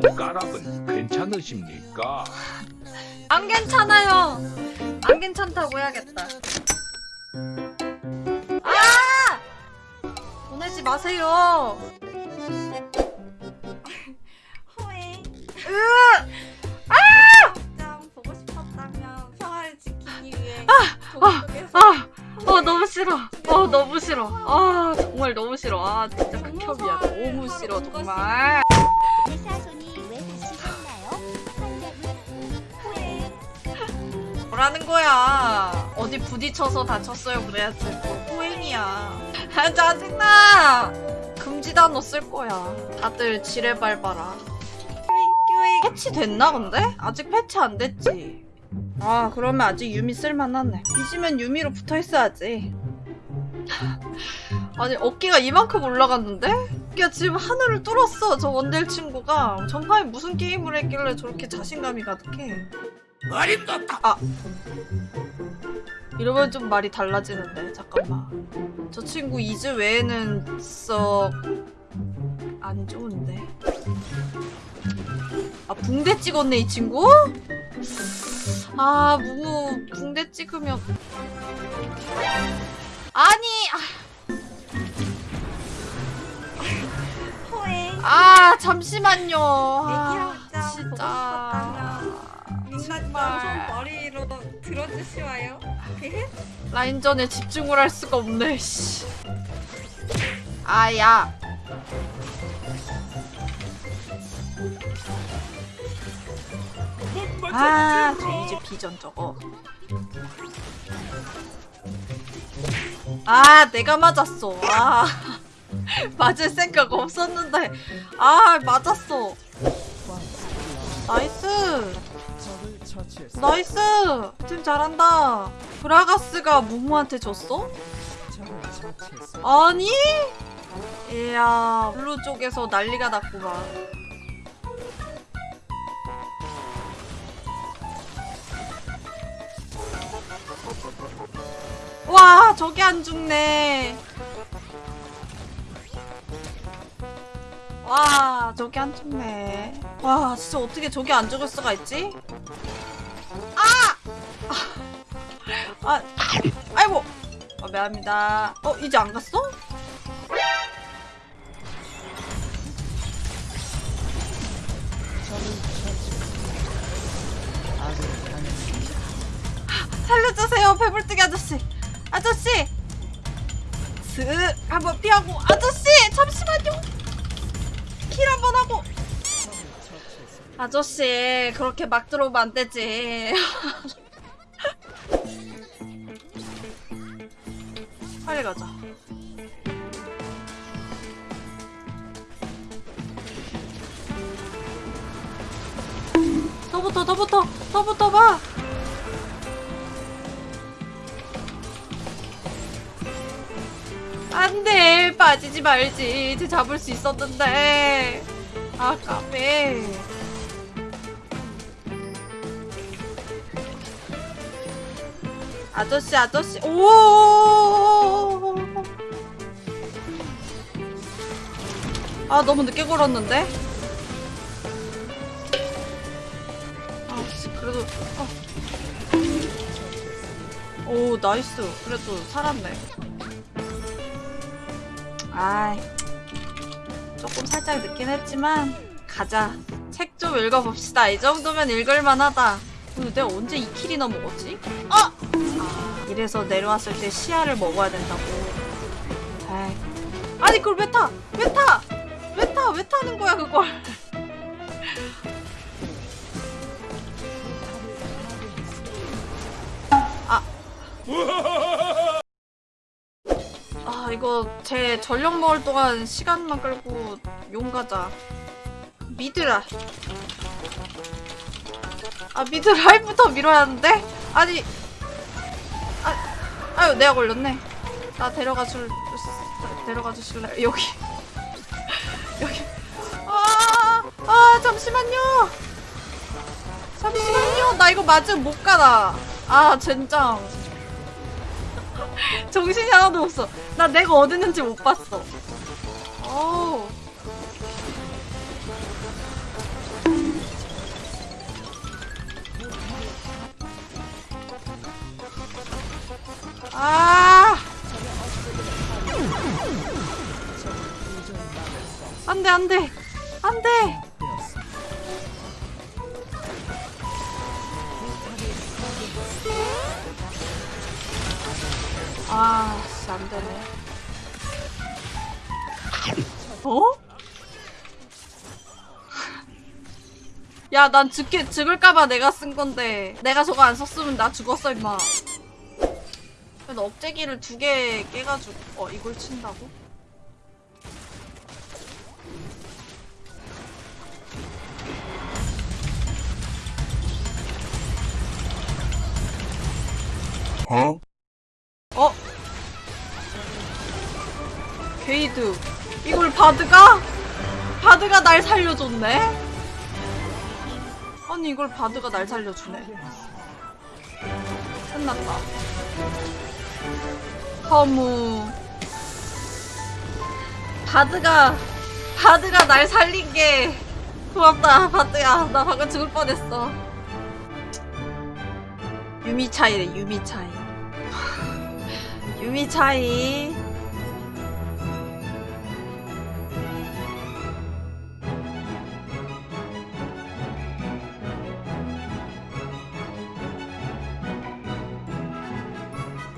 까락은 괜찮으십니까? 안 괜찮아요. 안 괜찮다고 해야겠다. 아! 보내지 마세요. 후회. 으! 좀 보고 싶었다면 평화를 지키기 위해 아! 동쪽에서 아! 어 너무 싫어. 어 너무 싫어. 아 정말 너무 싫어. 아 진짜 극혐이야. 너무 싫어 정말. 뭐라는 거야? 어디 부딪혀서 다쳤어요 그래야지. 뭐 호행이야. 아 짜증나. 금지 단어 쓸 거야. 다들 지뢰 밟아라. 윙 패치 됐나 근데? 아직 패치 안 됐지. 아 그러면 아직 유미 쓸만하네. 뒤지면 유미로 붙어있어야지. 아니 어깨가 이만큼 올라갔는데? 어깨가 지금 하늘을 뚫었어 저 원딜 친구가. 전파에 무슨 게임을 했길래 저렇게 자신감이 가득해. 어림도 아 이러면 좀 말이 달라지는데 잠깐만. 저 친구 이즈 외에는 썩 안 좋은데. 아 붕대 찍었네 이 친구? 아 무무 붕대 찍으면 아니. 아, 아 잠시만요 아, 진짜 좀 머리로 들어주시와요. 라인전에 집중을 할 수가 없네 씨. 아야 아, 저 이제 비전 저거. 아, 내가 맞았어. 아, 맞을 생각 없었는데. 아, 맞았어. Nice. Nice. 팀 잘한다. 그라가스가 무무한테 줬어? 아니? 이야, blue 쪽에서 난리가 났구만. 와 저게 안 죽네 와 저게 안 죽네 와 진짜 어떻게 저게 안 죽을 수가 있지 아 아이고. 어, 미안합니다. 어 이제 안 갔어? 살려주세요 배불뜨기 아저씨. 아저씨. 슥 한번 피하고. 아저씨 잠시만요. 킬 한번 하고. 아저씨 그렇게 막 들어오면 안 되지 빨리 가자. 더 붙어 더 붙어 더 붙어 봐. 안돼 빠지지 말지. 쟤 잡을 수 있었는데. 아 까매 아저씨 아저씨. 오. 아 너무 늦게 걸었는데. 아 씨, 그래도 어. 오 nice 그래도 살았네. 아이 조금 살짝 늦긴 했지만 가자 책 좀 읽어봅시다 이 정도면 읽을만하다 근데 내가 언제 2kill이나 먹었지? 아! 아 이래서 내려왔을 때 시야를 먹어야 된다고 에이. 아니 그걸 왜 타? 왜 타? 왜 타? 왜 타는 거야 그걸 아 이거 제 전력 먹을 동안 시간만 끌고 용 가자 미드라 아 미드 라인부터 밀어야 하는데? 아니 아, 아유 내가 걸렸네 나 데려가 줄 데려가 주실래요? 여기 여기. 아, 아 잠시만요. 잠시만요. 나 이거 맞으면 못 가다 아 젠장. 정신이 하나도 없어. 나 내가 어딨는지 못 봤어. 어우. 아. 안돼 안돼. 안돼. 아 씨 안되네. 어? 야 난 죽게 죽을까봐 내가 쓴 건데. 내가 저거 안 썼으면 나 죽었어 임마. 그래도 억제기를 두 개 깨가지고 어 이걸 친다고? 어? 어? 게이드 이걸 바드가? 바드가 날 살려줬네? 아니 이걸 바드가 날 살려주네 끝났다 허무 바드가 바드가 날 살린 게 고맙다 바드야 나 방금 죽을 뻔했어 유미 차이래 유미 차이 유미 차이